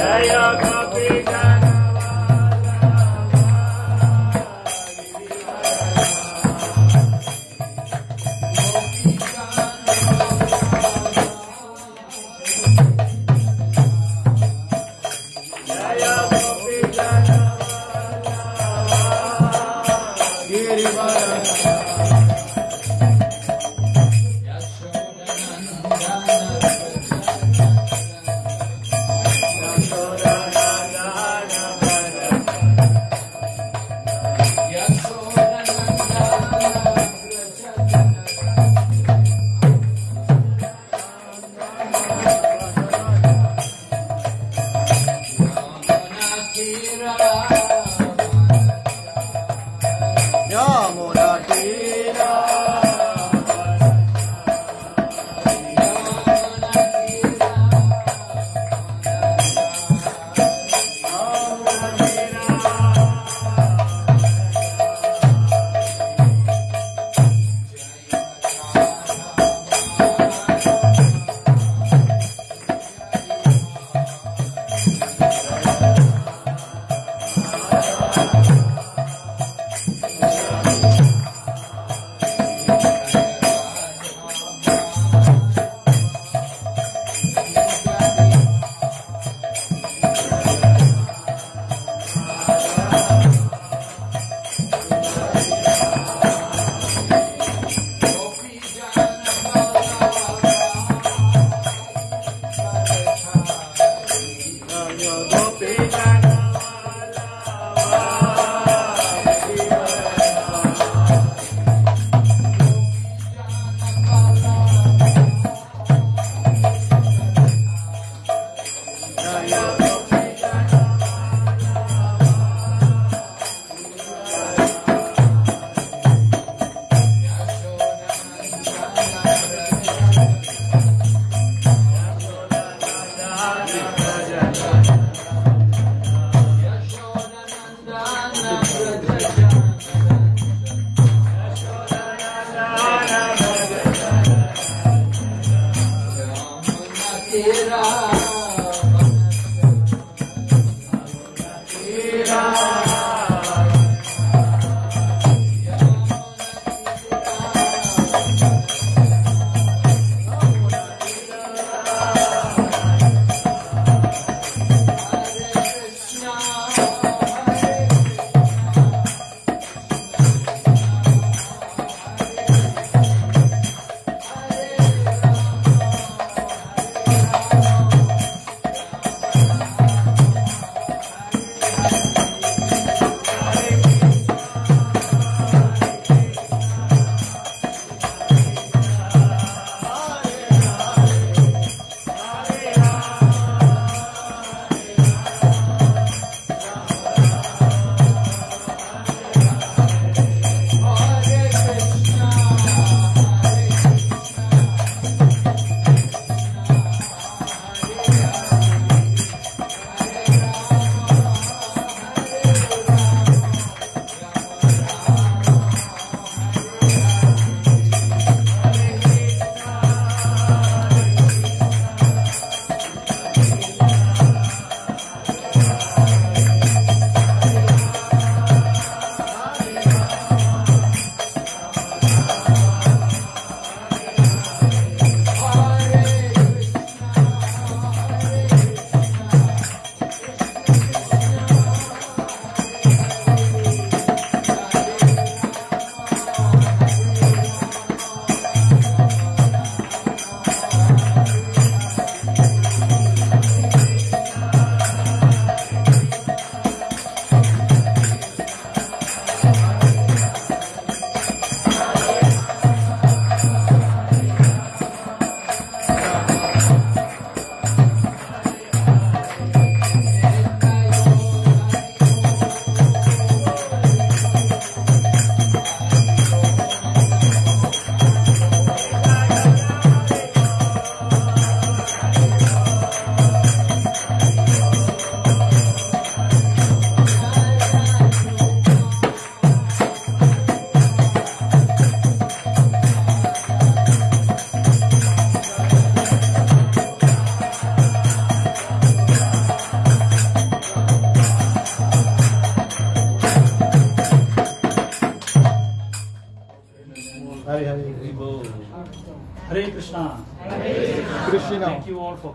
i got the Kapitana.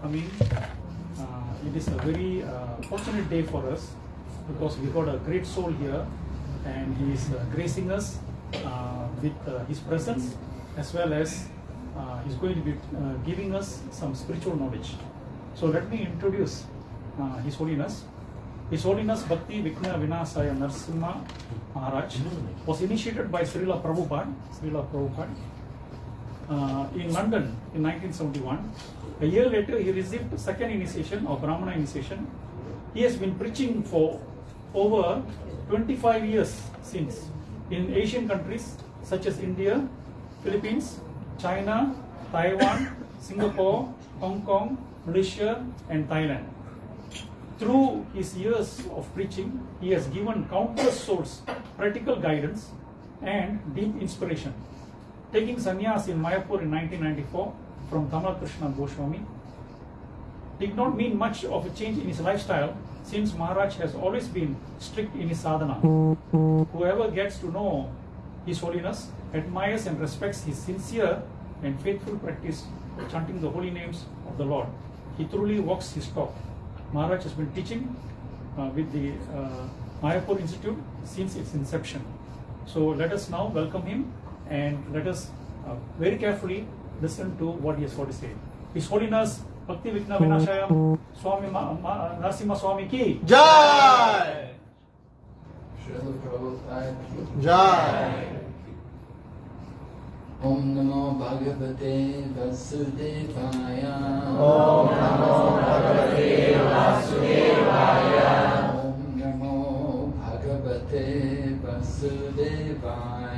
Coming. Uh, it is a very uh, fortunate day for us because we got a great soul here and he is uh, gracing us with his presence as well as uh, he's going to be giving us some spiritual knowledge. So let me introduce His Holiness. His Holiness Bhakti Vighna Vinasaya Narsimha Maharaj was initiated by Srila Prabhupada, Srila Prabhupada uh, in London in 1971. A year later, he received second initiation or Brahmana initiation. He has been preaching for over 25 years since in Asian countries such as India, Philippines, China, Taiwan, Singapore, Hong Kong, Malaysia, and Thailand. Through his years of preaching, he has given countless souls practical guidance and deep inspiration. Taking sannyas in Mayapur in 1994 from Tamal Krishna Goswami did not mean much of a change in his lifestyle since Maharaj has always been strict in his sadhana. Whoever gets to know His Holiness admires and respects his sincere and faithful practice of chanting the holy names of the Lord. He truly walks his talk. Maharaj has been teaching uh, with the uh, Mayapur Institute since its inception. So let us now welcome him and let us uh, very carefully listen to what he has got to say. His Holiness Bhakti Vikna Vinashayam Swami Ma- Ma- Narasimha Swami ki Jai! Jai! Om Namo Bhagavate Vasudevaya Om Namo Bhagavate Vasudevaya. Om Namo Bhagavate Vasudevaya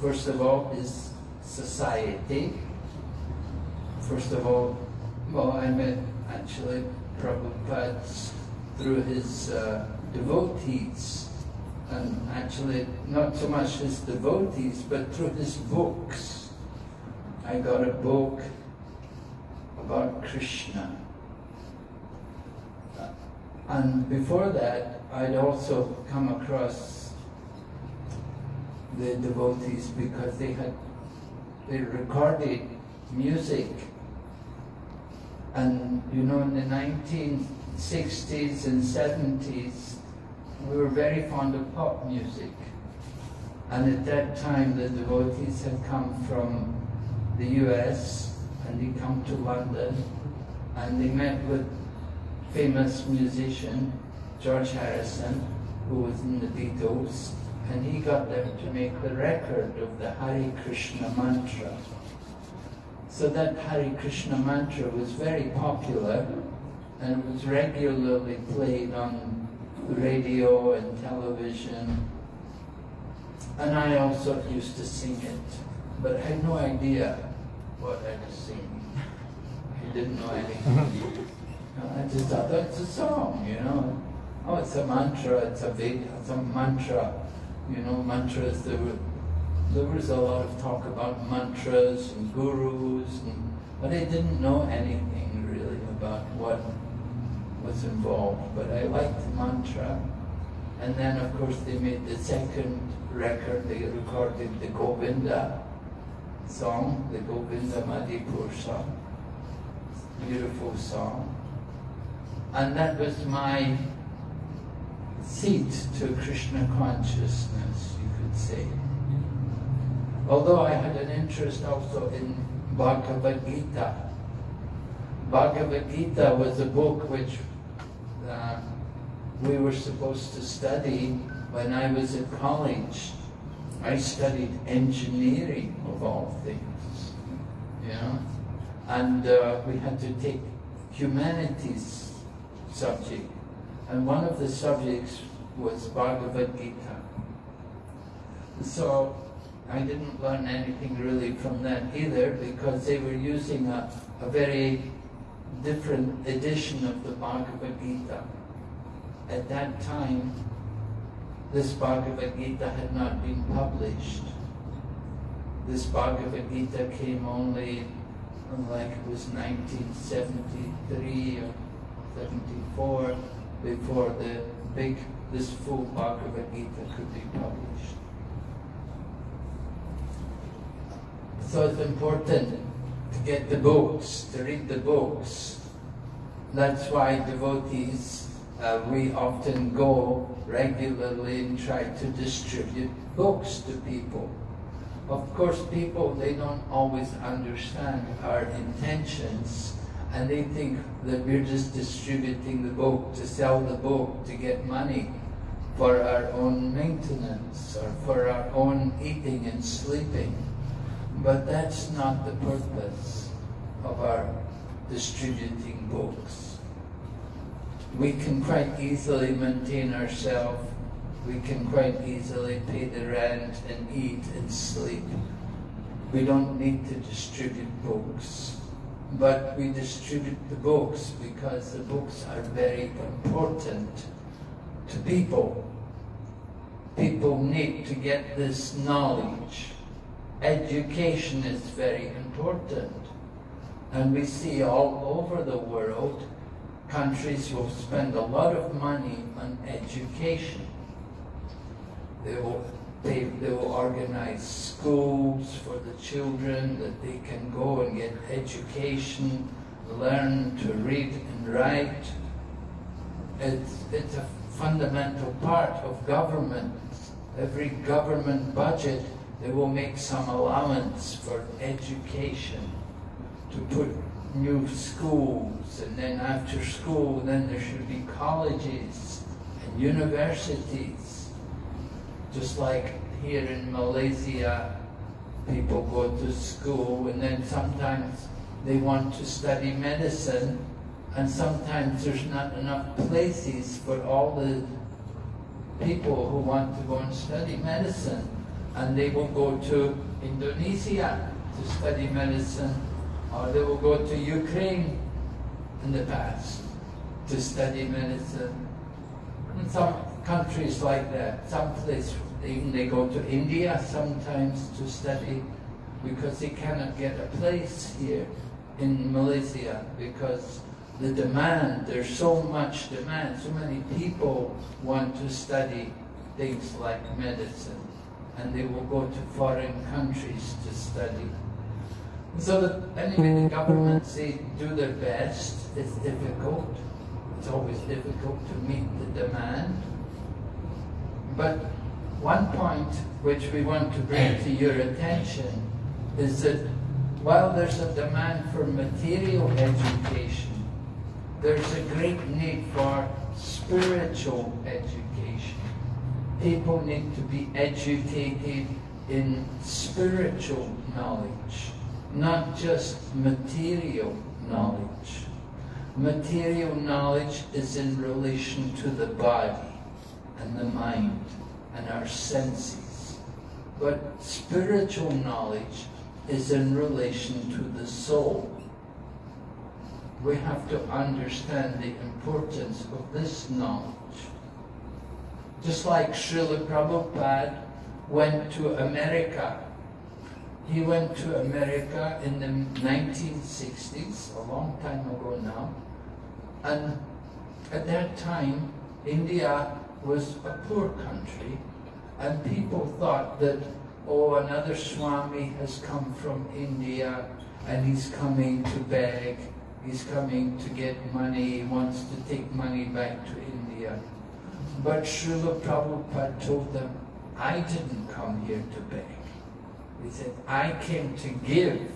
first of all, is society. First of all, well, I met actually Prabhupada through his uh, devotees, and actually not so much his devotees, but through his books. I got a book about Krishna. And before that, I'd also come across the devotees because they had they recorded music. And you know, in the 1960s and 70s, we were very fond of pop music. And at that time, the devotees had come from the US and they come to London and they met with famous musician George Harrison, who was in the Beatles, and he got them to make the record of the Hare Krishna mantra. So that Hare Krishna mantra was very popular and it was regularly played on radio and television. And I also used to sing it, but I had no idea what I was singing. I didn't know anything. I just thought that's a song, you know. Oh, it's a mantra, it's a Veda, it's a mantra. You know, mantras, there, were, there was a lot of talk about mantras and gurus, and, but I didn't know anything really about what was involved. But I liked the mantra. And then, of course, they made the second record, they recorded the Govinda song, the Govinda Madhipur song. Beautiful song. And that was my seat to Krishna consciousness, you could say. Although I had an interest also in Bhagavad Gita. Bhagavad Gita was a book which uh, we were supposed to study when I was in college. I studied engineering of all things, know, and uh, we had to take humanities subject, and one of the subjects was Bhagavad Gita. So I didn't learn anything really from that either because they were using a, a very different edition of the Bhagavad Gita. At that time, this Bhagavad Gita had not been published. This Bhagavad Gita came only like it was 1973 or 74 before the big, this full Bhagavad Gita could be published. So it's important to get the books, to read the books. That's why devotees, uh, we often go regularly and try to distribute books to people. Of course, people, they don't always understand our intentions and they think that we're just distributing the book to sell the book to get money for our own maintenance or for our own eating and sleeping. But that's not the purpose of our distributing books. We can quite easily maintain ourselves we can quite easily pay the rent and eat and sleep. We don't need to distribute books. But we distribute the books because the books are very important to people. People need to get this knowledge. Education is very important. And we see all over the world, countries will spend a lot of money on education. They will, they, they will organize schools for the children that they can go and get education, learn to read and write. It's, it's a fundamental part of government. Every government budget, they will make some allowance for education to put new schools and then after school then there should be colleges and universities just like here in Malaysia, people go to school and then sometimes they want to study medicine and sometimes there's not enough places for all the people who want to go and study medicine. And they will go to Indonesia to study medicine or they will go to Ukraine in the past to study medicine. And some countries like that, some place even they go to India sometimes to study because they cannot get a place here in Malaysia because the demand, there's so much demand, so many people want to study things like medicine and they will go to foreign countries to study. So that anyway, the mm-hmm. governments, they do their best. It's difficult. It's always difficult to meet the demand. But one point which we want to bring to your attention is that while there's a demand for material education, there's a great need for spiritual education. People need to be educated in spiritual knowledge, not just material knowledge. Material knowledge is in relation to the body and the mind and our senses. But spiritual knowledge is in relation to the soul. We have to understand the importance of this knowledge. Just like Srila Prabhupada went to America. He went to America in the 1960s, a long time ago now. And at that time, India was a poor country, and people thought that, oh, another Swami has come from India, and he's coming to beg, he's coming to get money, he wants to take money back to India. But Srila Prabhupada told them, I didn't come here to beg. He said, I came to give,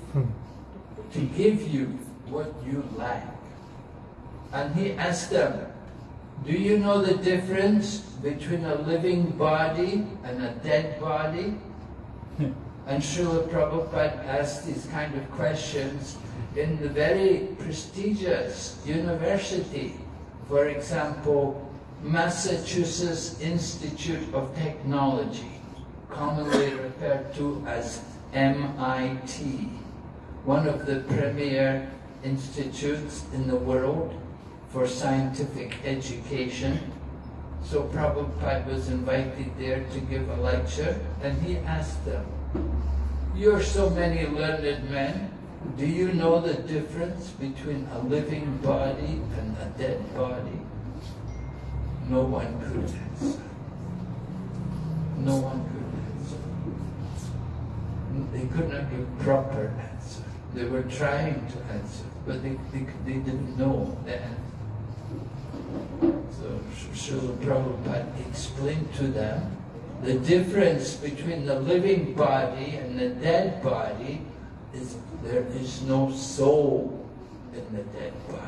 to give you what you lack. And he asked them, do you know the difference between a living body and a dead body? and Srila Prabhupada asked these kind of questions in the very prestigious university. For example, Massachusetts Institute of Technology. commonly referred to as MIT, one of the premier institutes in the world for scientific education. So Prabhupada was invited there to give a lecture and he asked them, You're so many learned men, do you know the difference between a living body and a dead body? No one could answer. No one could answer. They could not give proper answer. They were trying to answer, but they, they, they didn't know the answer. So Srila Prabhupada explained to them the difference between the living body and the dead body is there is no soul in the dead body.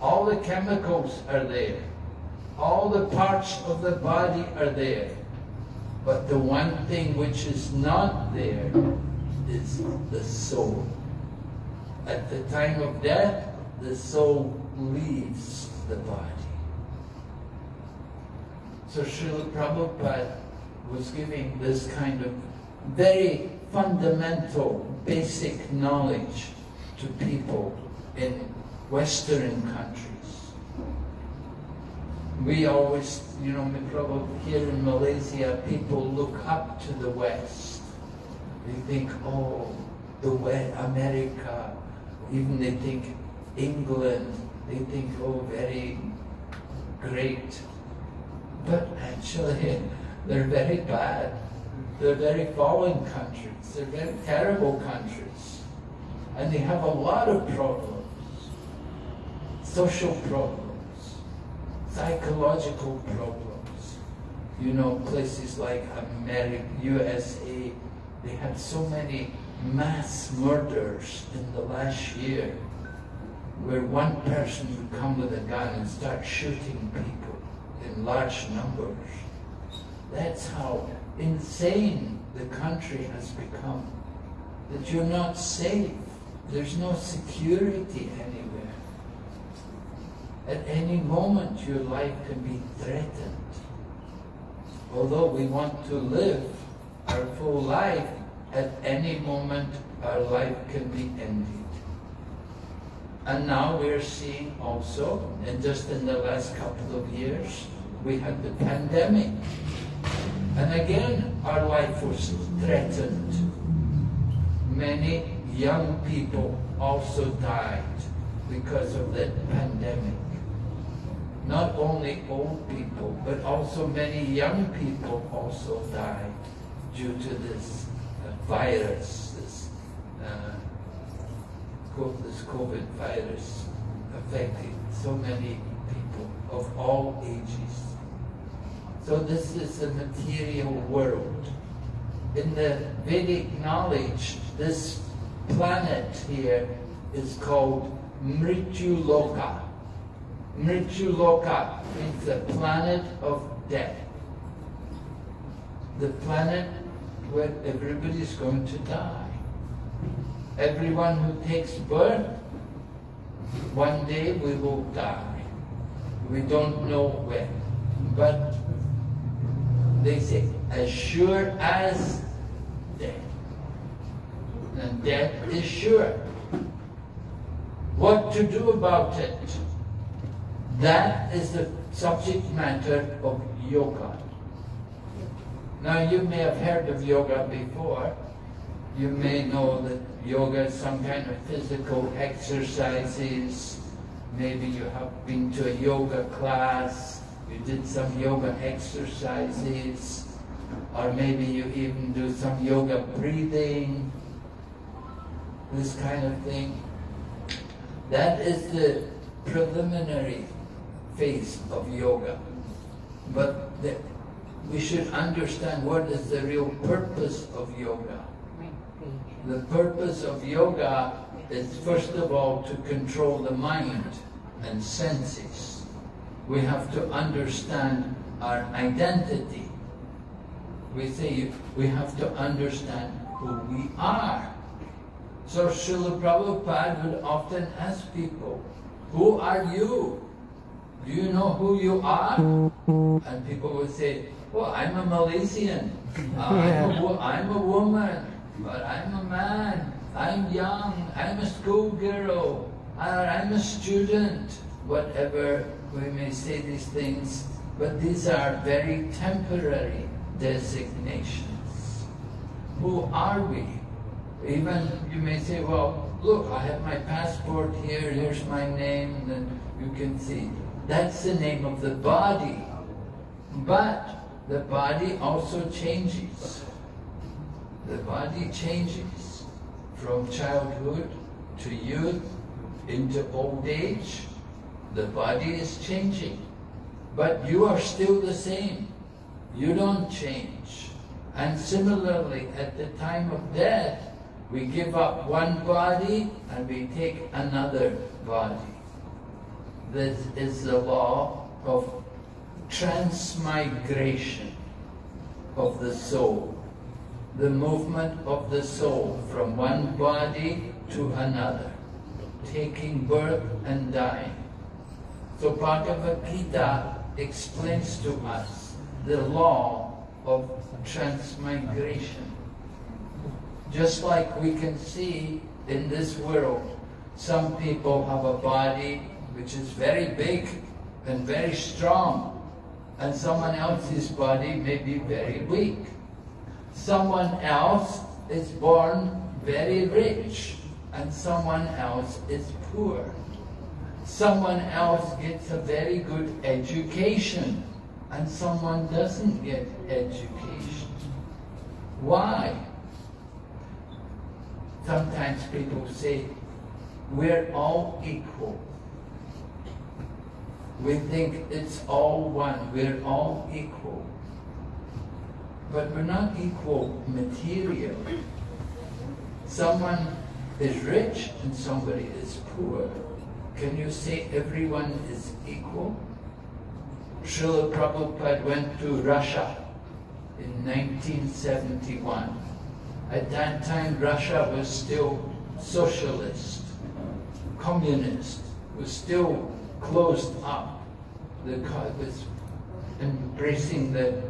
All the chemicals are there. All the parts of the body are there. But the one thing which is not there is the soul. At the time of death, the soul leaves the body. So Srila Prabhupada was giving this kind of very fundamental, basic knowledge to people in Western countries. We always, you know, probably here in Malaysia, people look up to the West. They think, oh, the West, America, even they think England, they think, oh, very great. But actually, they're very bad. They're very fallen countries. They're very terrible countries. And they have a lot of problems. Social problems. Psychological problems. You know, places like America, USA, they had so many mass murders in the last year where one person would come with a gun and start shooting people in large numbers. That's how insane the country has become. That you're not safe. There's no security anywhere. At any moment your life can be threatened. Although we want to live our full life, at any moment our life can be ended. And now we're seeing also, and just in the last couple of years, we had the pandemic. And again, our life was threatened. Many young people also died because of the pandemic. Not only old people, but also many young people also died due to this virus, this COVID virus affected so many people of all ages. So this is the material world. In the Vedic knowledge, this planet here is called Mrityu Loka. Mrityu Loka means the planet of death. The planet where everybody is going to die. Everyone who takes birth, one day we will die. We don't know when. But they say, as sure as death. And death is sure. What to do about it? That is the subject matter of yoga. Now you may have heard of yoga before. You may know that yoga is some kind of physical exercises. Maybe you have been to a yoga class you did some yoga exercises, or maybe you even do some yoga breathing, this kind of thing. That is the preliminary phase of yoga. But the, we should understand what is the real purpose of yoga. The purpose of yoga is first of all to control the mind and senses we have to understand our identity. We say we have to understand who we are. So Srila Prabhupada would often ask people, who are you? Do you know who you are? And people would say, Well, I'm a Malaysian. Uh, I'm, a, I'm a woman, but I'm a man. I'm young. I'm a schoolgirl. I'm a student. Whatever we may say these things, but these are very temporary designations. Who are we? Even you may say, well, look, I have my passport here, here's my name, and you can see. That's the name of the body. But the body also changes. The body changes from childhood to youth into old age. The body is changing. But you are still the same. You don't change. And similarly, at the time of death, we give up one body and we take another body. This is the law of transmigration of the soul. The movement of the soul from one body to another, taking birth and dying. So Bhagavad Gita explains to us the law of transmigration. Just like we can see in this world, some people have a body which is very big and very strong, and someone else's body may be very weak. Someone else is born very rich, and someone else is poor. Someone else gets a very good education, and someone doesn't get education. Why? Sometimes people say, we're all equal. We think it's all one, we're all equal. But we're not equal materially. Someone is rich and somebody is poor. Can you say everyone is equal? Srila Prabhupada went to Russia in 1971. At that time, Russia was still socialist, communist, was still closed up. The was embracing the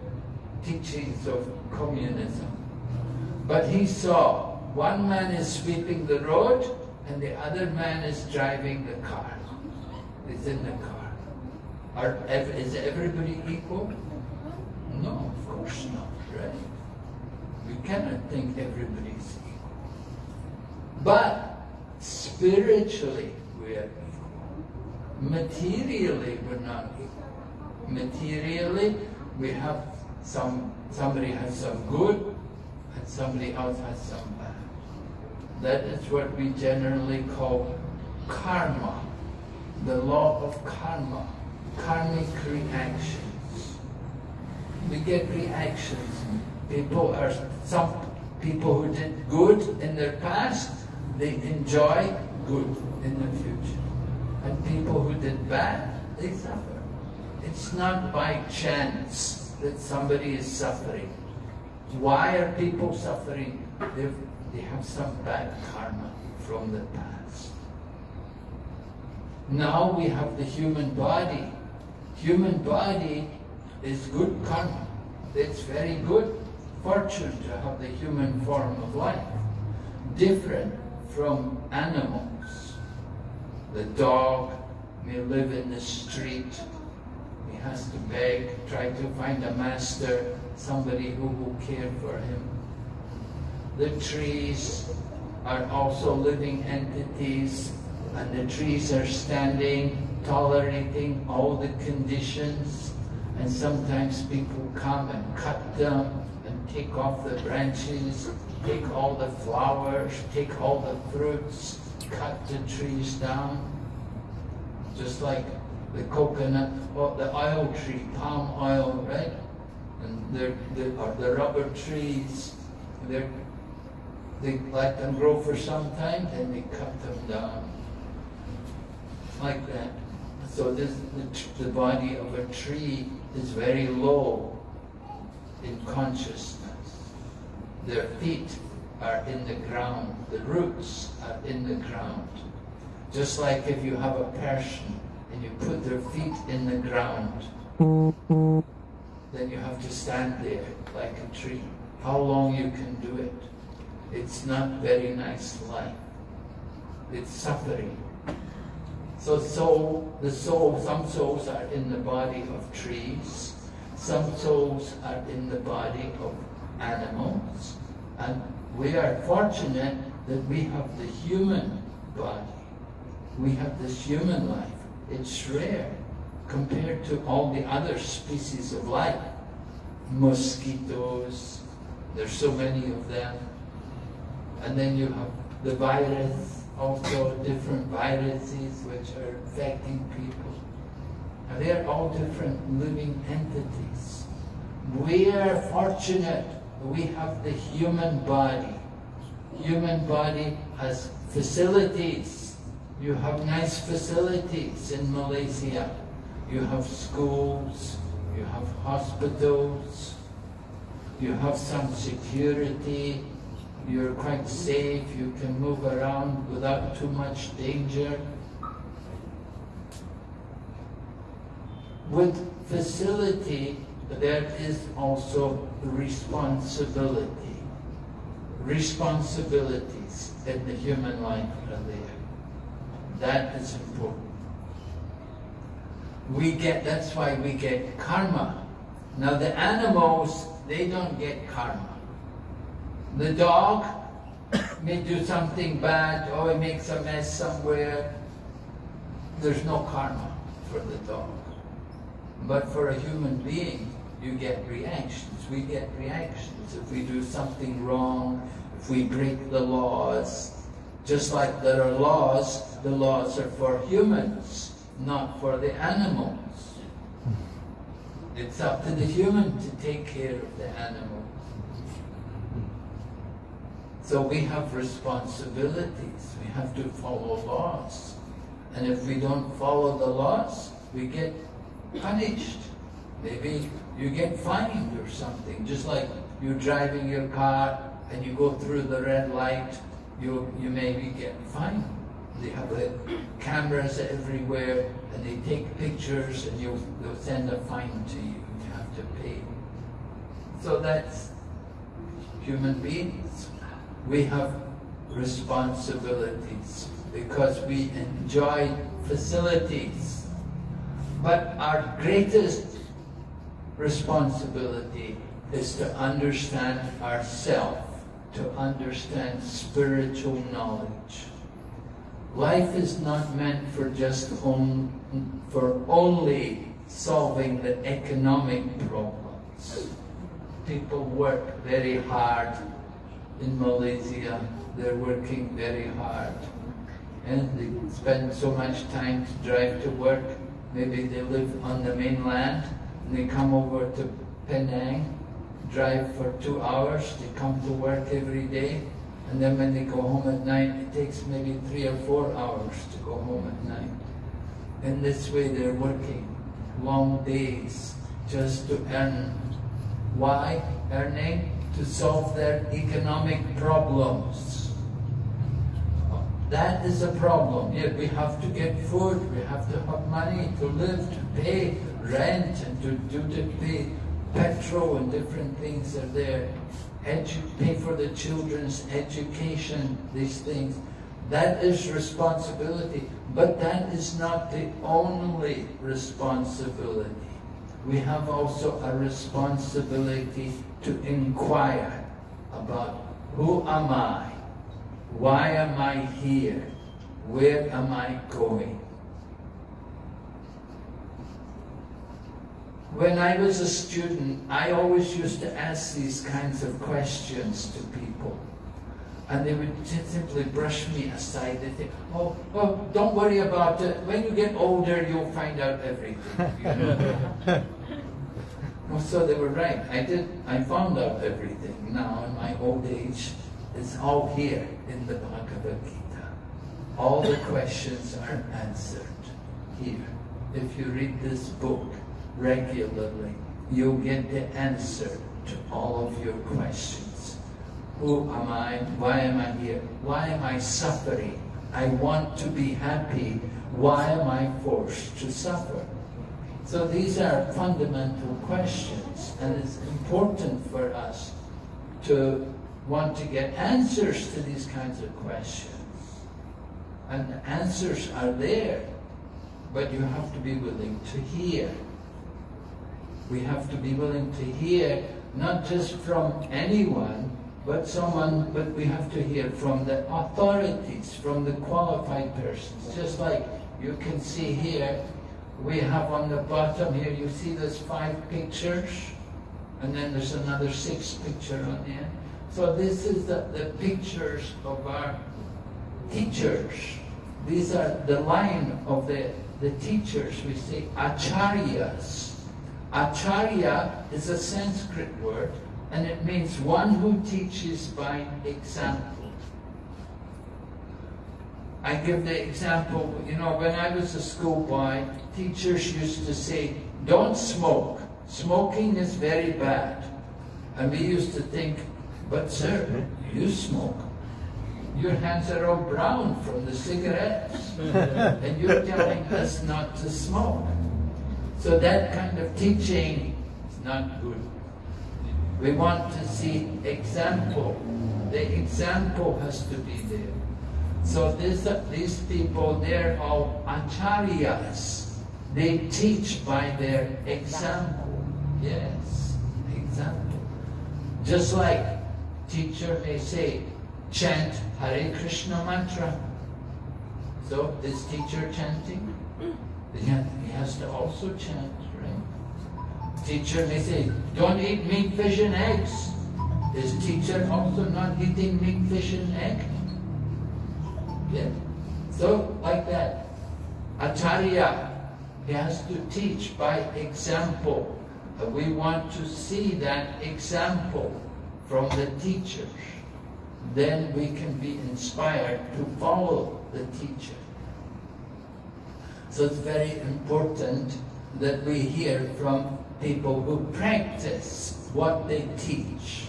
teachings of communism. But he saw one man is sweeping the road and the other man is driving the car. Is in the car. Are, is everybody equal? No, of course not, right? We cannot think everybody's equal. But spiritually, we are equal. Materially, we're not equal. Materially, we have some, somebody has some good and somebody else has some bad. That is what we generally call karma, the law of karma, karmic reactions. We get reactions. People are some people who did good in their past, they enjoy good in the future. And people who did bad, they suffer. It's not by chance that somebody is suffering. Why are people suffering? They've, they have some bad karma from the past. Now we have the human body. Human body is good karma. It's very good fortune to have the human form of life. Different from animals. The dog may live in the street. He has to beg, try to find a master, somebody who will care for him. The trees are also living entities, and the trees are standing, tolerating all the conditions. And sometimes people come and cut them and take off the branches, take all the flowers, take all the fruits, cut the trees down. Just like the coconut, or the oil tree, palm oil, right? And they're, they are the rubber trees. They're, they let them grow for some time, then they cut them down. Like that. So this, the, the body of a tree is very low in consciousness. Their feet are in the ground, the roots are in the ground. Just like if you have a person and you put their feet in the ground, then you have to stand there like a tree. How long you can do it? It's not very nice life. It's suffering. So soul, the soul, some souls are in the body of trees, some souls are in the body of animals, and we are fortunate that we have the human body. We have this human life. It's rare compared to all the other species of life. Mosquitoes, there's so many of them. And then you have the virus, also different viruses which are affecting people. And they're all different living entities. We are fortunate we have the human body. Human body has facilities. You have nice facilities in Malaysia. You have schools, you have hospitals, you have some security, you're quite safe, you can move around without too much danger. With facility, there is also responsibility. Responsibilities in the human life there. That is important. We get, that's why we get karma. Now the animals, they don't get karma. The dog may do something bad, or it makes a mess somewhere. There's no karma for the dog. But for a human being, you get reactions. We get reactions. If we do something wrong, if we break the laws, just like there are laws, the laws are for humans, not for the animals. It's up to the human to take care of the animal. So we have responsibilities. We have to follow laws. And if we don't follow the laws, we get punished. Maybe you get fined or something. Just like you're driving your car and you go through the red light, you, you maybe get fined. They have the cameras everywhere and they take pictures and you, they'll send a fine to you. You have to pay. So that's human beings. We have responsibilities because we enjoy facilities. But our greatest responsibility is to understand ourself, to understand spiritual knowledge. Life is not meant for just on, for only solving the economic problems. People work very hard in Malaysia. They're working very hard. And they spend so much time to drive to work. Maybe they live on the mainland and they come over to Penang, drive for two hours, they come to work every day, and then when they go home at night, it takes maybe three or four hours to go home at night. And this way they're working long days just to earn. Why earning? To solve their economic problems. That is a problem. Yet we have to get food, we have to have money to live, to pay rent and to, to, to pay petrol and different things are there. Pay for the children's education, these things. That is responsibility, but that is not the only responsibility. We have also a responsibility to inquire about who am I? Why am I here? Where am I going? When I was a student, I always used to ask these kinds of questions to people. And they would simply brush me aside. They think, oh, oh, don't worry about it. When you get older, you'll find out everything. You know? well, so they were right. I did. I found out everything. Now, in my old age, it's all here in the Bhagavad Gita. All the questions are answered here. If you read this book, regularly, you'll get the answer to all of your questions. Who am I? Why am I here? Why am I suffering? I want to be happy. Why am I forced to suffer? So these are fundamental questions, and it's important for us to want to get answers to these kinds of questions. And the answers are there, but you have to be willing to hear. We have to be willing to hear not just from anyone, but someone, but we have to hear from the authorities, from the qualified persons. Just like you can see here, we have on the bottom here, you see there's five pictures, and then there's another six picture on there. So this is the, the pictures of our teachers. These are the line of the, the teachers. We say acharyas. Acharya is a Sanskrit word and it means one who teaches by example. I give the example, you know, when I was a schoolboy, teachers used to say, don't smoke. Smoking is very bad. And we used to think, but sir, you smoke. Your hands are all brown from the cigarettes. and you're telling us not to smoke. So that kind of teaching is not good. We want to see example. The example has to be there. So this, these people, they're all acharyas. They teach by their example. Yes, example. Just like teacher may say, chant Hare Krishna mantra. So this teacher chanting? Mm. He has to also chant, right? Teacher may say, don't eat meat, fish and eggs. Is teacher also not eating meat, fish and egg? Yeah. So, like that. Acharya, he has to teach by example. We want to see that example from the teachers. Then we can be inspired to follow the teacher. So it's very important that we hear from people who practice what they teach.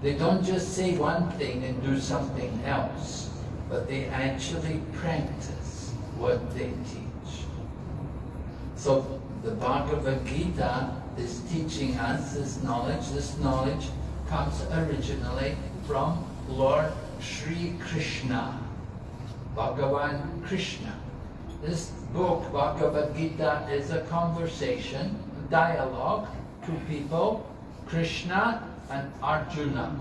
They don't just say one thing and do something else, but they actually practice what they teach. So the Bhagavad Gita is teaching us this knowledge. This knowledge comes originally from Lord Sri Krishna, Bhagavan Krishna. This book, Bhagavad Gita, is a conversation, dialogue, two people, Krishna and Arjuna.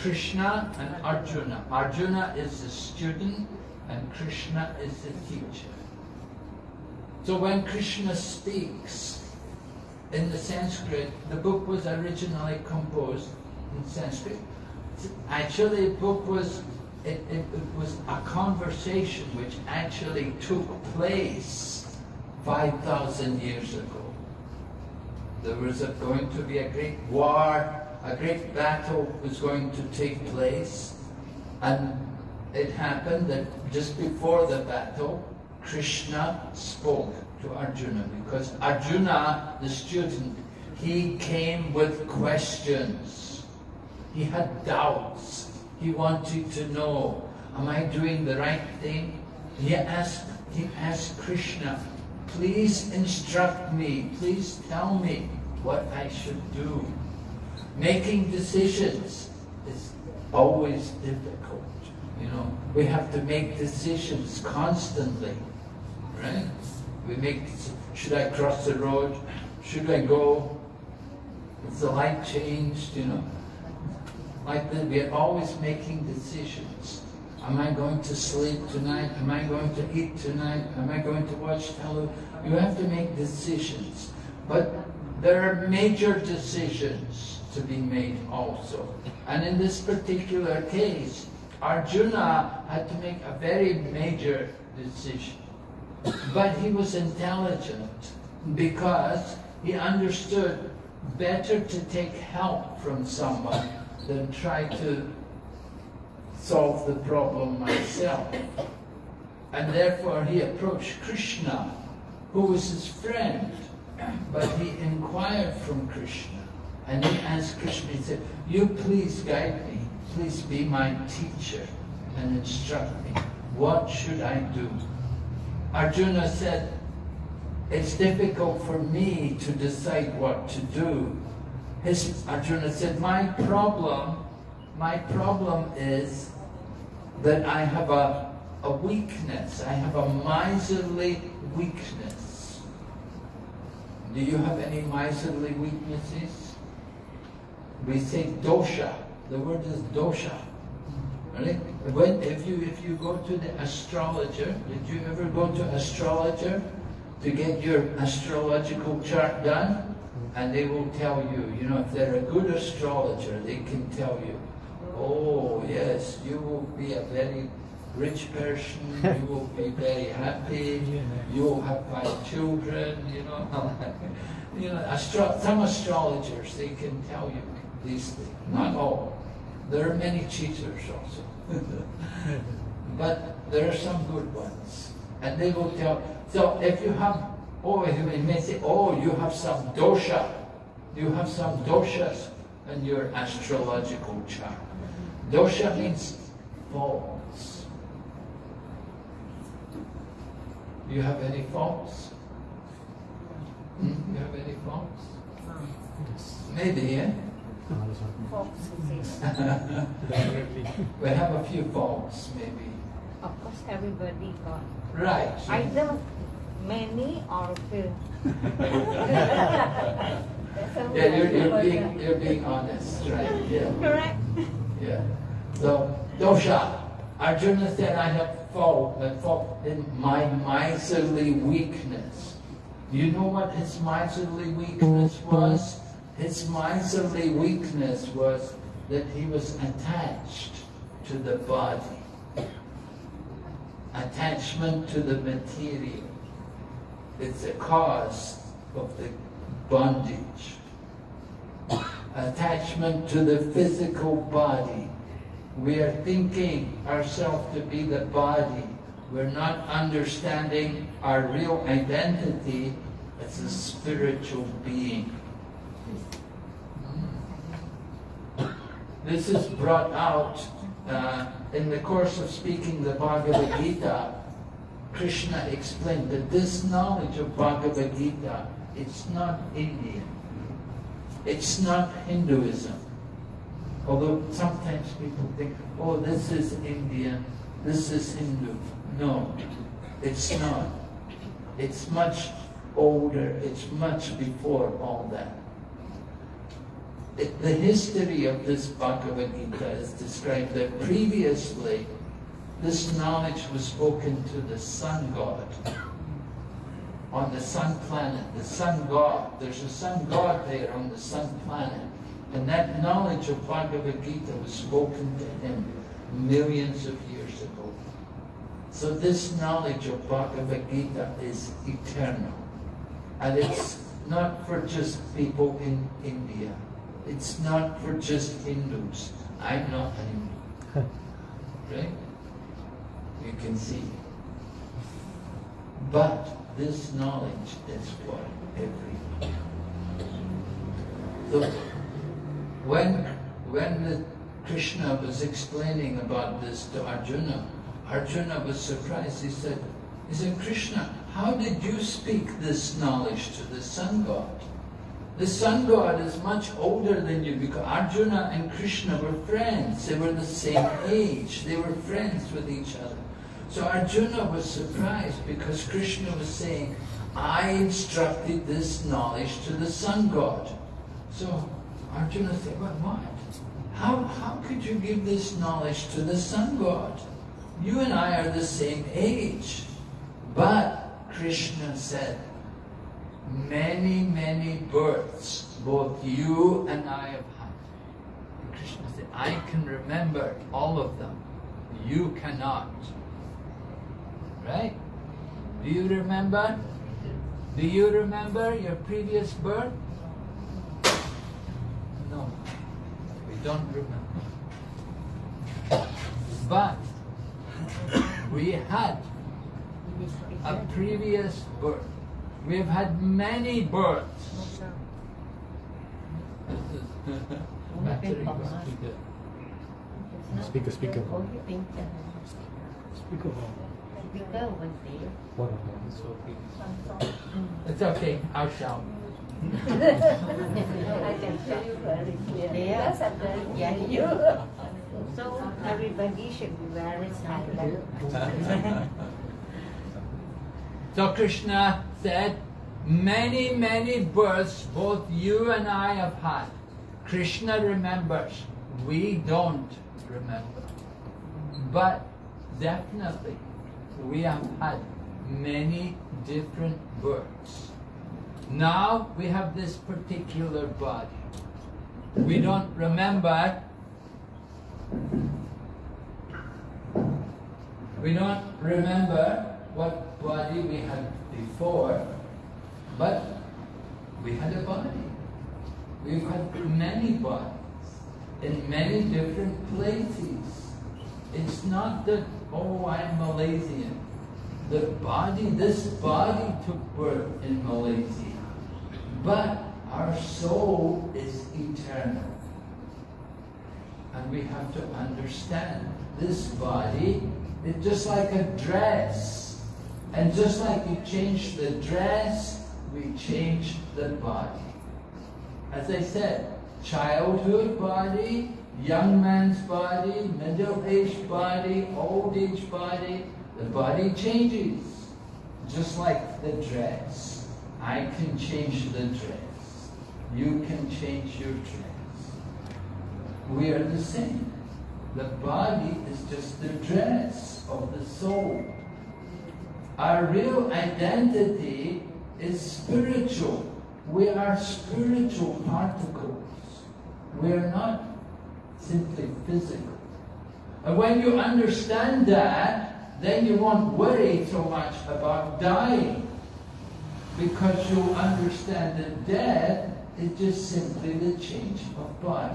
Krishna and Arjuna. Arjuna is the student and Krishna is the teacher. So when Krishna speaks in the Sanskrit, the book was originally composed in Sanskrit. Actually, the book was it, it, it, was a conversation which actually took place 5,000 years ago. There was a, going to be a great war, a great battle was going to take place, and it happened that just before the battle, Krishna spoke to Arjuna because Arjuna, the student, he came with questions. He had doubts he wanted to know, am I doing the right thing? He asked, he asked Krishna, please instruct me, please tell me what I should do. Making decisions is always difficult. You know, we have to make decisions constantly, right? We make, should I cross the road? Should I go? Is the light changed? You know, like that, we are always making decisions. Am I going to sleep tonight? Am I going to eat tonight? Am I going to watch television? You have to make decisions. But there are major decisions to be made also. And in this particular case, Arjuna had to make a very major decision. But he was intelligent because he understood better to take help from someone than try to solve the problem myself. And therefore he approached Krishna, who was his friend, but he inquired from Krishna. And he asked Krishna, he said, you please guide me, please be my teacher and instruct me. What should I do? Arjuna said, it's difficult for me to decide what to do. His, Arjuna said, my problem, my problem is that I have a, a weakness. I have a miserly weakness. Do you have any miserly weaknesses? We say dosha. The word is dosha. Right? When, if you if you go to the astrologer, did you ever go to astrologer to get your astrological chart done? And they will tell you, you know, if they're a good astrologer, they can tell you, oh yes, you will be a very rich person, you will be very happy, you will have five children, you know. you know, astro- some astrologers, they can tell you these things, not all. There are many cheaters also. but there are some good ones. And they will tell, so if you have, oh, you may say, oh, you have some dosha. You have some doshas in your astrological chart. Dosha means faults. Do you have any faults? Hmm? You have any faults? Maybe, yeah? Definitely. We have a few faults, maybe. Of course, everybody got Right. either many or few. Yeah, you're, you're being you're being honest, right? Yeah. Correct. Yeah. So dosha. Arjuna said, I have fault, a fault in my miserly weakness. Do you know what his miserly weakness was? His miserly weakness was that he was attached to the body. Attachment to the material. It's a cause of the bondage. Attachment to the physical body. We are thinking ourselves to be the body. We're not understanding our real identity as a spiritual being. This is brought out uh, in the course of speaking the Bhagavad Gita. Krishna explained that this knowledge of Bhagavad Gita, it's not Indian. It's not Hinduism. Although sometimes people think, oh, this is Indian, this is Hindu. No, it's not. It's much older, it's much before all that. It- the history of this Bhagavad Gita is described that previously this knowledge was spoken to the sun god on the sun planet, the sun god. There's a sun god there on the sun planet. And that knowledge of Bhagavad Gita was spoken to him millions of years ago. So this knowledge of Bhagavad Gita is eternal. And it's not for just people in India. It's not for just Hindus. I'm not a Hindu. Right? You can see. But this knowledge is for everyone. So when when Krishna was explaining about this to Arjuna, Arjuna was surprised. He said, he said, Krishna, how did you speak this knowledge to the sun god? The sun god is much older than you because Arjuna and Krishna were friends. They were the same age. They were friends with each other. So Arjuna was surprised because Krishna was saying, I instructed this knowledge to the sun god. So Arjuna said, but what? How, how could you give this knowledge to the sun god? You and I are the same age. But Krishna said, many, many births both you and I have had. And Krishna said, I can remember all of them. You cannot. Right? Do you remember? Do you remember your previous birth? No. We don't remember. But we had a previous birth. We have had many births. Battery goes to the- Speaker, speaker. Speak about speaker one day. Mm. It's okay, I'll shout. I can tell you very clearly. Yeah. Yes, I'm very Yeah, you. So everybody should be very silent. So Krishna said, many, many births both you and I have had. Krishna remembers, we don't remember. But definitely, we have had many different births. Now we have this particular body. We don't remember we don't remember what body we had before, but we had a body. We've had many bodies in many different places. It's not that, oh, I'm Malaysian. The body, this body took birth in Malaysia. But our soul is eternal. And we have to understand this body it's just like a dress. And just like you change the dress, we change the body. As I said, childhood body, young man's body, middle-aged body, old age body, the body changes. Just like the dress. I can change the dress. You can change your dress. We are the same. The body is just the dress of the soul. Our real identity is spiritual. We are spiritual particles. We are not simply physical. And when you understand that, then you won't worry so much about dying. Because you understand that death is just simply the change of body.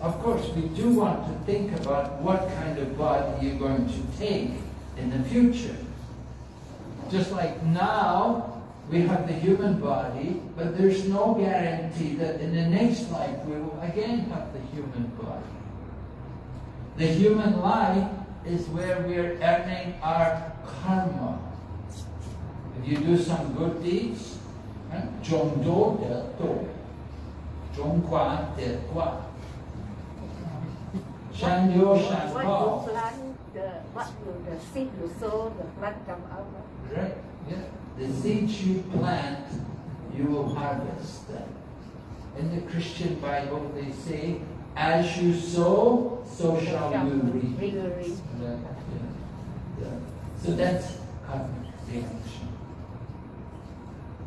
Of course, we do want to think about what kind of body you're going to take in the future. Just like now, we have the human body, but there's no guarantee that in the next life we will again have the human body. The human life is where we're earning our karma. If you do some good deeds, John Do De Do, John Gua De Gua, Shan Yo Shan What you plant, the, what you, the seed you sow, the plant come out. Right, yeah. The seeds you plant, you will harvest. In the Christian Bible, they say, as you sow, so shall you reap. So that's reaction.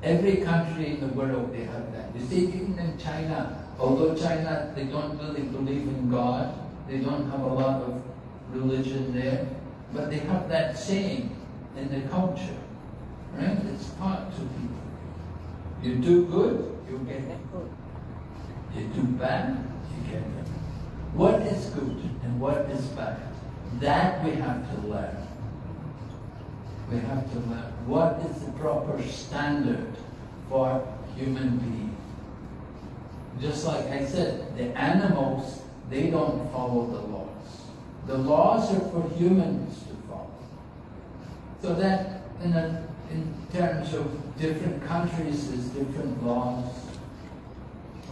Every country in the world, they have that. You see, even in China, although China, they don't really believe in God, they don't have a lot of religion there, but they have that saying in the culture, right? It's taught to people. You do good, you get it. Good. You do bad, you get it. What is good and what is bad? That we have to learn. We have to learn what is the proper standard for human being. Just like I said, the animals, they don't follow the laws. The laws are for humans to follow. So that in, a, in terms of different countries, there's different laws.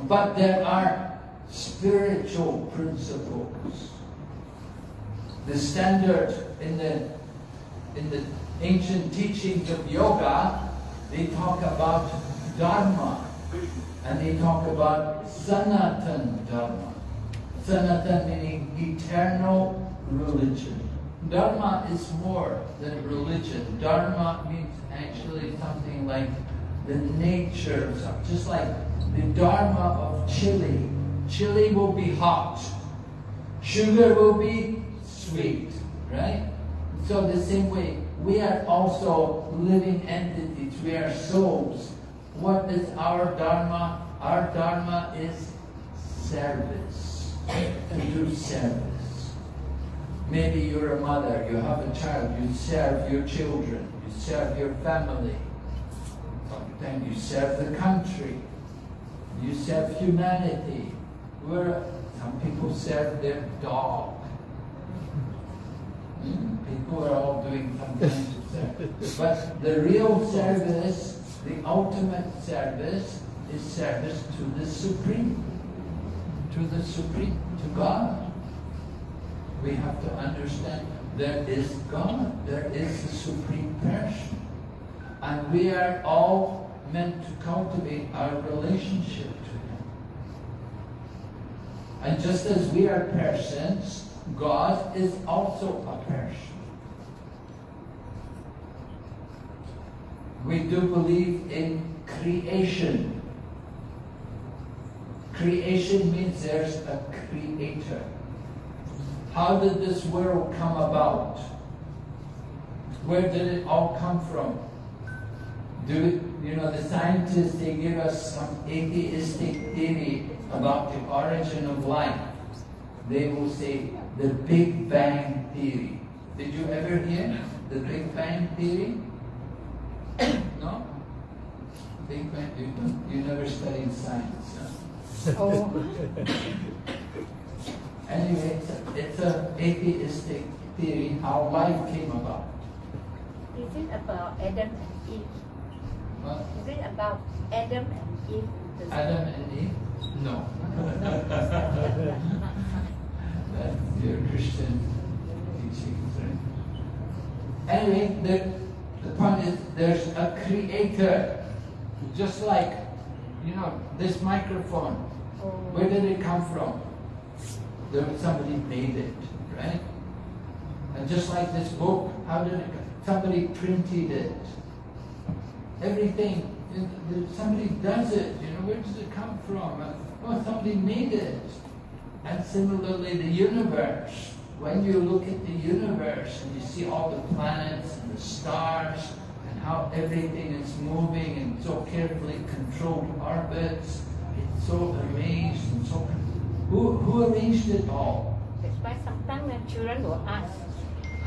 But there are spiritual principles. The standard in the in the ancient teachings of yoga, they talk about dharma and they talk about sanatan dharma. Sanatan meaning eternal religion. Dharma is more than religion. Dharma means actually something like the nature of something, just like the dharma of chili. Chili will be hot. Sugar will be sweet, right? So the same way, we are also living entities. We are souls. What is our dharma? Our dharma is service. And do service. Maybe you're a mother, you have a child, you serve your children, serve your family. then you serve the country, you serve humanity. Where some people serve their dog. Hmm? People are all doing some kind of service. But the real service, the ultimate service, is service to the Supreme. To the Supreme, to God. We have to understand there is God, there is the Supreme Person. And we are all meant to cultivate our relationship to Him. And just as we are persons, God is also a person. We do believe in creation. Creation means there's a creator. How did this world come about? Where did it all come from? Do you know, the scientists, they give us some atheistic theory about the origin of life. They will say the Big Bang Theory. Did you ever hear the Big Bang Theory? no? Big Bang, you, don't- you never studied science, huh? Oh, Anyway, it's a, it's a atheistic theory how life came about. is it about Adam and Eve? What? Is it about Adam and Eve? Adam and Eve? No. That's your Christian teachings, right? Anyway, the, the point is there's a creator. Just like, you know, this microphone. Oh. Where did it come from? There somebody made it, right? And just like this book, how did it? Somebody printed it. Everything, somebody does it. You know, where does it come from? Well, oh, somebody made it. And similarly, the universe. When you look at the universe and you see all the planets and the stars and how everything is moving in so carefully controlled orbits, it's so amazed and so. Who, who arranged it all? That's why sometimes the children will ask,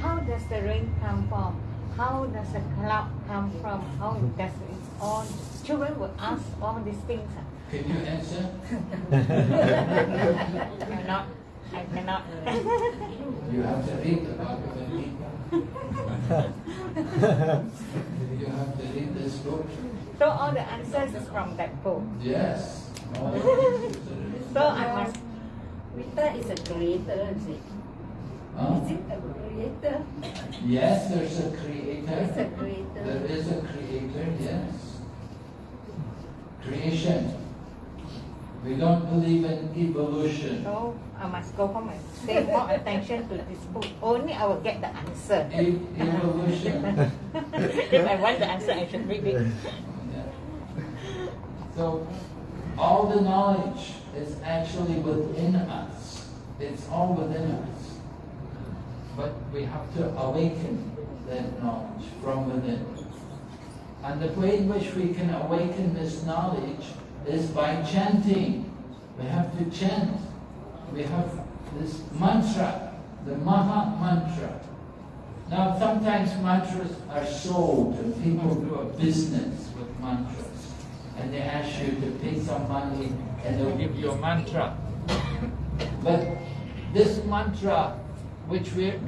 how does the rain come from? How does the cloud come from? How does it all? Children will ask all these things. Ah. Can you answer? I cannot. I cannot. You have to read the Bhagavad Gita. You have to read this book. so all the answers is from that book. Yes. All the answers are in it. So I must. Rita is a creator, is it? Huh? Is it a creator? Yes, there's a creator. It's a creator. creator. There is a creator, yes. Creation. We don't believe in evolution. So I must go home and pay more attention to this book. Only I will get the answer. E- evolution. if I want the answer, I should read it. Yeah. So, all the knowledge is actually within us. It's all within us. But we have to awaken that knowledge from within. And the way in which we can awaken this knowledge is by chanting. We have to chant. We have this mantra, the Maha Mantra. Now, sometimes mantras are sold, and people do a business with mantras. And they ask you to pay some money, and they'll give you a mantra. But this mantra, which we're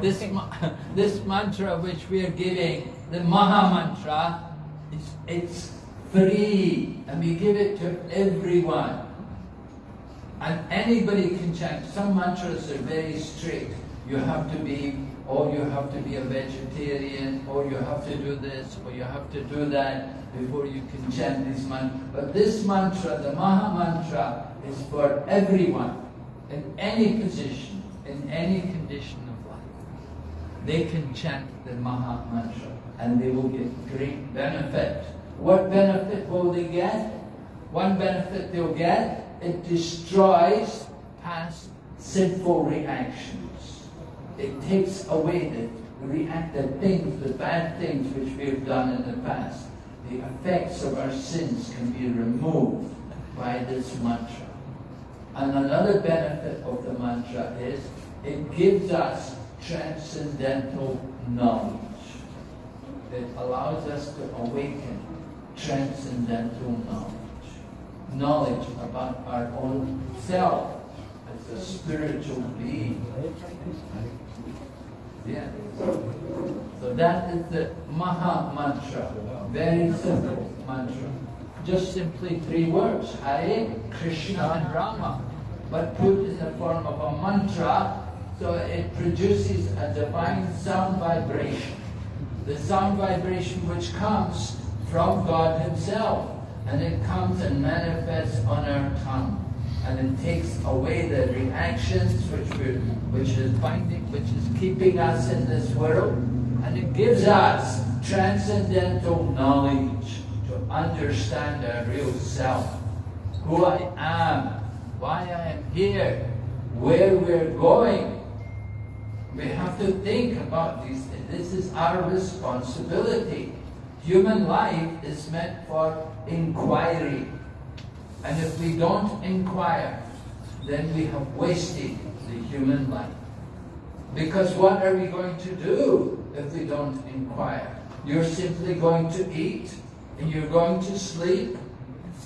this, this mantra which we are giving, the Maha Mantra, it's, it's free, and we give it to everyone. And anybody can chant. Some mantras are very strict. You have to be, or you have to be a vegetarian, or you have to do this, or you have to do that before you can chant this mantra. But this mantra, the Maha Mantra, is for everyone, in any position, in any condition of life. They can chant the Maha Mantra, and they will get great benefit. What benefit will they get? One benefit they'll get, it destroys past sinful reactions. It takes away the react the things, the bad things which we have done in the past. The effects of our sins can be removed by this mantra. And another benefit of the mantra is it gives us transcendental knowledge. It allows us to awaken transcendental knowledge. Knowledge about our own self as a spiritual being. Yeah. So that is the Maha Mantra. Very simple mantra. Just simply three words, Hare, Krishna and Rama. But put in the form of a mantra, so it produces a divine sound vibration. The sound vibration which comes from God Himself. And it comes and manifests on our tongue. And it takes away the reactions which, which is binding, which is keeping us in this world. And it gives us transcendental knowledge to understand our real self. Who I am, why I am here, where we're going. We have to think about these things. This is our responsibility. Human life is meant for inquiry. And if we don't inquire, then we have wasted the human life. Because what are we going to do if we don't inquire? You're simply going to eat, and you're going to sleep,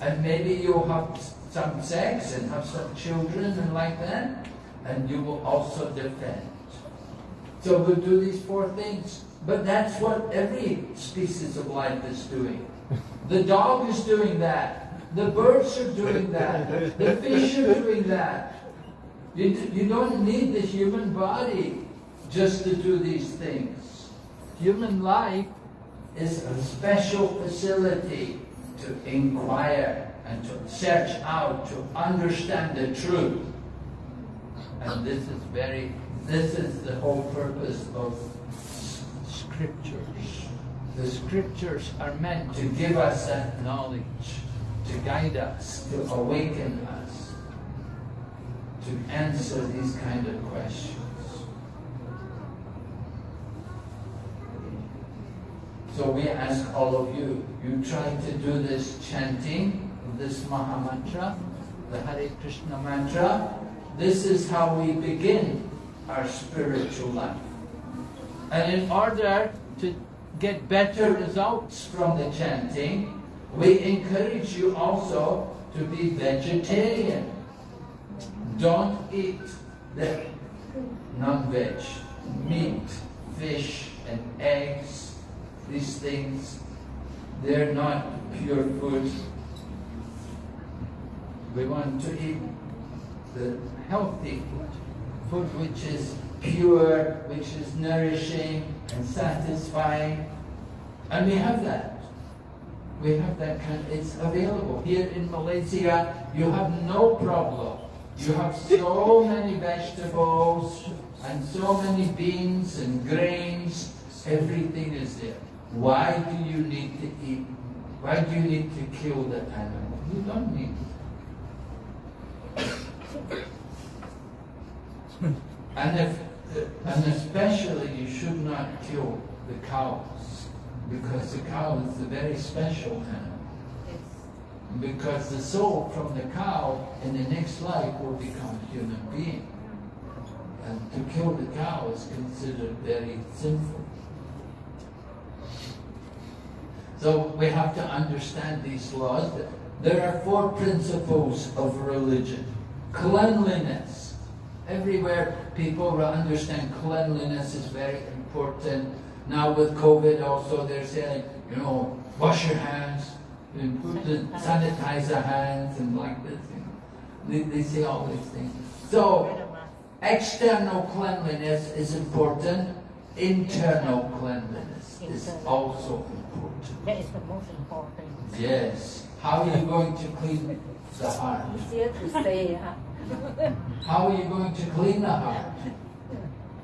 and maybe you'll have some sex and have some children and like that, and you will also defend. So we'll do these four things. But that's what every species of life is doing. The dog is doing that. The birds are doing that. The fish are doing that. You, you don't need the human body just to do these things. Human life is a special facility to inquire and to search out, to understand the truth. And this is very, this is the whole purpose of scriptures. The scriptures are meant to give us that knowledge, to guide us, to awaken us, to answer these kind of questions. So we ask all of you, you try to do this chanting, this Maha Mantra, the Hare Krishna mantra. This is how we begin our spiritual life. And in order to get better results from the chanting, we encourage you also to be vegetarian. Don't eat the non-veg, meat, fish and eggs, these things, they're not pure food. We want to eat the healthy food, food which is pure, which is nourishing and satisfying. And we have that. We have that kind, it's available. Here in Malaysia, you have no problem. You have so many vegetables and so many beans and grains. Everything is there. Why do you need to eat? Why do you need to kill the animal? You don't need and if and especially you should not kill the cows because the cow is a very special animal. Because the soul from the cow in the next life will become a human being. And to kill the cow is considered very sinful. So we have to understand these laws. There are four principles of religion. Cleanliness. Everywhere people understand cleanliness is very important. Now with COVID also they're saying, you know, wash your hands, the sanitizer hands and like this. You know. they, they say all these things. So external cleanliness is important. Internal cleanliness is also important. That is the most important. Yes. How are you going to clean the heart? Easier to say, huh? How are you going to clean the heart?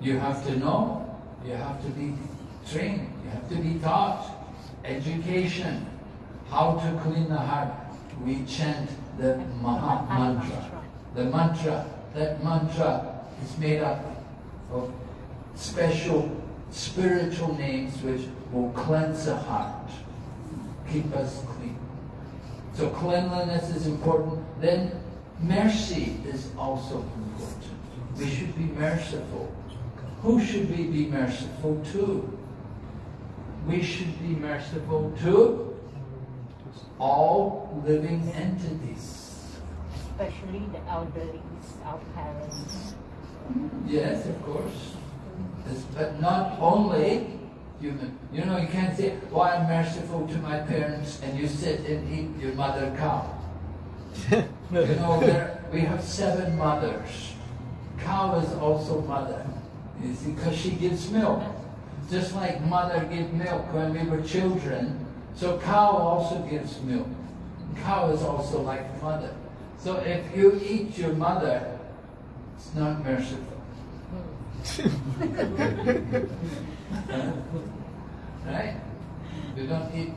You have to know, you have to be trained, you have to be taught. Education, how to clean the heart. We chant the Maha Mantra. The mantra, that mantra is made up of special spiritual names which will cleanse the heart, keep us clean. So cleanliness is important. Then mercy is also important. We should be merciful. Who should we be merciful to? We should be merciful to all living entities. especially the elderly, our parents. Yes, of course. But not only human. You know, you can't say, "Oh, I'm merciful to my parents," and you sit and eat your mother cow. you know, there, we have seven mothers. Cow is also mother. You see, because she gives milk. Just like mother gave milk when we were children, so cow also gives milk. Cow is also like mother. So if you eat your mother, it's not merciful. right? You don't eat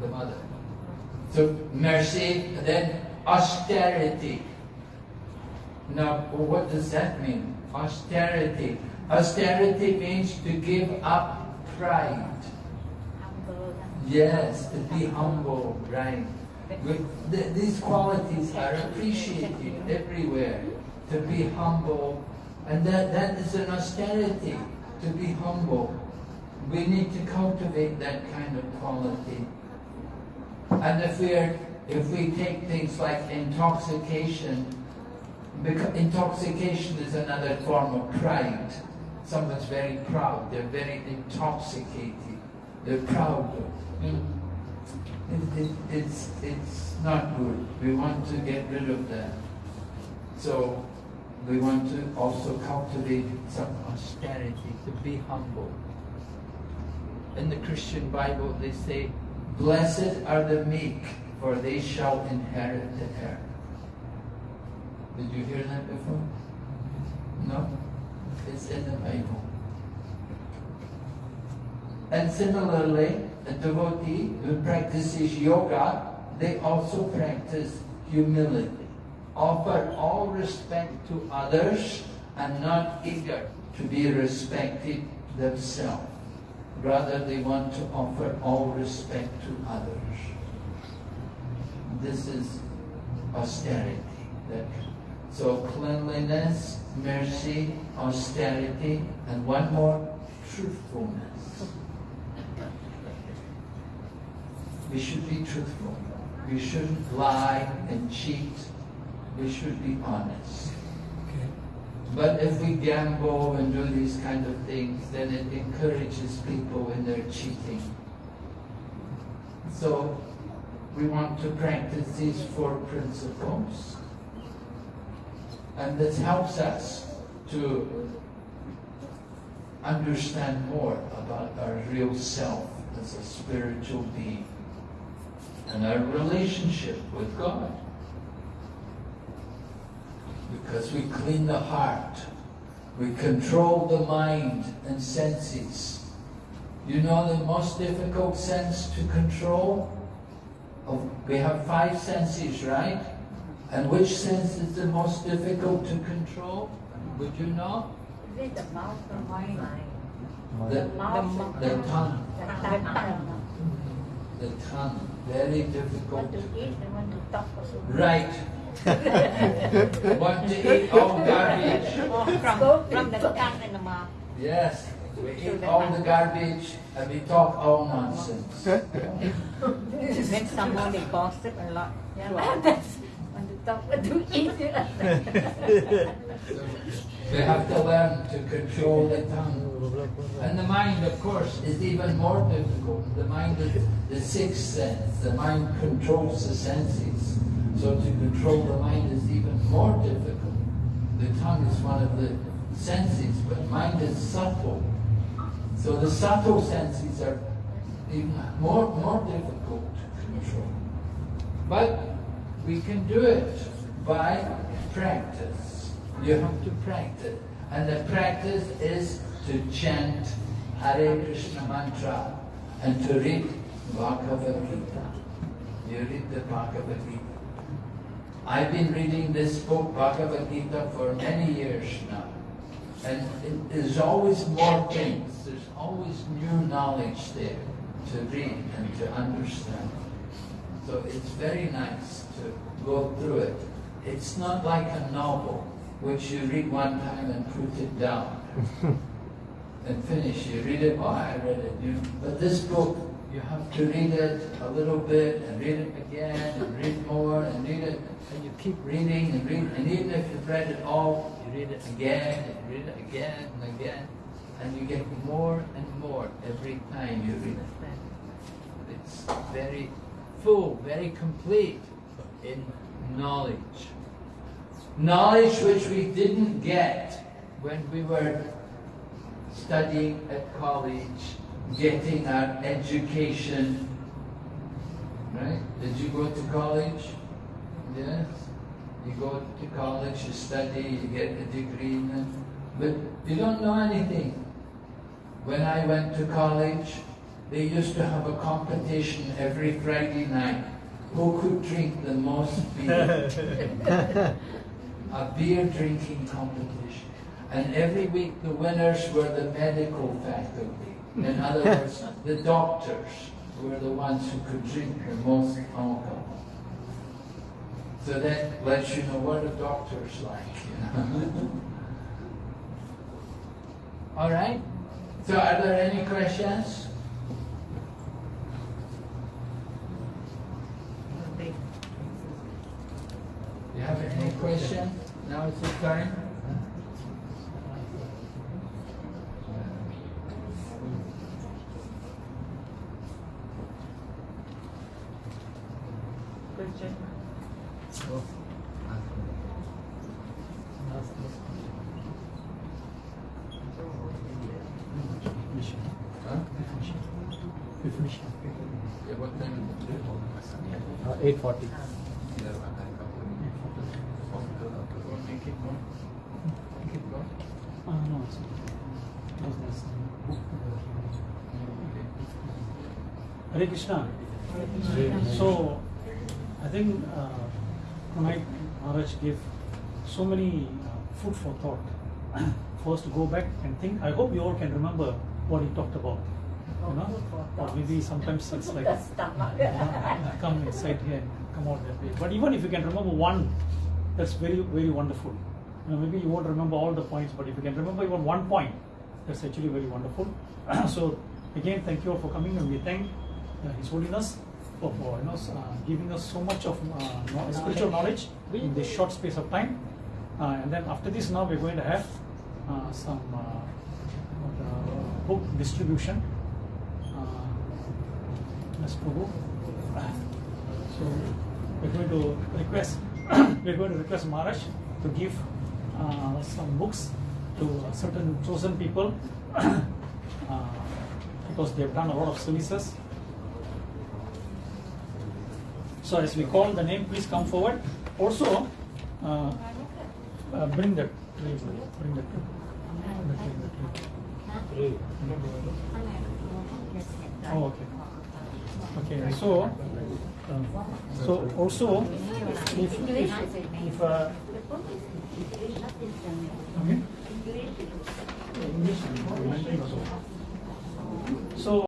the mother. So mercy, then austerity. Now, what does that mean? Austerity. Austerity means to give up pride. Humble. Yes, to be humble, right? These qualities are appreciated everywhere. To be humble, and that, that is an austerity, to be humble. We need to cultivate that kind of quality. And if we are, if we take things like intoxication, because intoxication is another form of pride. Someone's very proud, they're very intoxicated, they're proud. Mm. It, it, it's, it's not good. We want to get rid of that. So we want to also cultivate some austerity, to be humble. In the Christian Bible, they say, Blessed are the meek, for they shall inherit the earth. Did you hear that before? No? It's in the Bible. And similarly, a devotee who practices yoga, they also practice humility. Offer all respect to others and not eager to be respected themselves. Rather, they want to offer all respect to others. This is austerity. So cleanliness, mercy, austerity, and one more, truthfulness. We should be truthful. We shouldn't lie and cheat. We should be honest. But if we gamble and do these kind of things, then it encourages people in their cheating. So we want to practice these four principles. And this helps us to understand more about our real self as a spiritual being and our relationship with God. Because we clean the heart, we control the mind and senses. You know the most difficult sense to control? Of, we have five senses, right? And which sense is the most difficult to control? Would you know? Is it the mouth or mind? The, mouth. the tongue. The tongue. The tongue. Very difficult to to eat and want to talk also. Right. Want to eat all garbage. Or from, from the mouth. Yes. We eat all the garbage and we talk all nonsense. Then someone they gossip a lot. Yeah, that's want to talk, to eat. We have to learn to control the tongue. And the mind, of course, is even more difficult. The mind is the sixth sense. The mind controls the senses. So to control the mind is even more difficult. The tongue is one of the senses, but mind is subtle. So the subtle senses are even more, more difficult to control. But we can do it by practice. You have to practice. And the practice is to chant Hare Krishna mantra and to read Bhagavad Gita. You read the Bhagavad Gita. I've been reading this book, Bhagavad Gita, for many years now. And it, there's always more things. There's always new knowledge there to read and to understand. So it's very nice to go through it. It's not like a novel, which you read one time and put it down and finish. You read it, oh, I read it. You, but this book, you have to read it a little bit and read it again and read more and read it and you keep reading and reading, and even if you've read it all, you read it again, and read it again and again, and you get more and more every time you read it. It's very full, very complete in knowledge. Knowledge which we didn't get when we were studying at college, getting our education. Right? Did you go to college? Yes. You go to college, you study, you get a degree, but you don't know anything. When I went to college, they used to have a competition every Friday night. Who could drink the most beer? a beer drinking competition. And every week the winners were the medical faculty. In other words, the doctors were the ones who could drink the most alcohol. So that lets you know what a doctor's like, you know. All right? So are there any questions? You have any question? Now is the time. Question. Huh? We finish. Yeah, what time is it? Uh, 840. Want me to keep going? Keep going? Uh, no, it's that was nice. Hare Krishna. So, I think uh, tonight Maharaj gave so many uh, food for thought. For us to go back and think. I hope you all can remember what he talked about. You know, or maybe sometimes it's like you know, come inside here and come out that way. But even if you can remember one, that's very very wonderful. You know, maybe you won't remember all the points, but if you can remember even one point, that's actually very wonderful. so again, thank you all for coming, and we thank uh, His Holiness for, for you know uh, giving us so much of uh, spiritual knowledge in this short space of time. Uh, and then after this, now we're going to have uh, some uh, uh, book distribution. Uh, Prabhu. So we're going to request we're going to request Maharaj to give uh, some books to certain chosen people uh, because they've done a lot of services. So as we call the name, please come forward. Also, uh, uh, bring the tray. Bring the tray. Oh, okay. Okay, so, um, so also, if, if, if, uh, okay? English,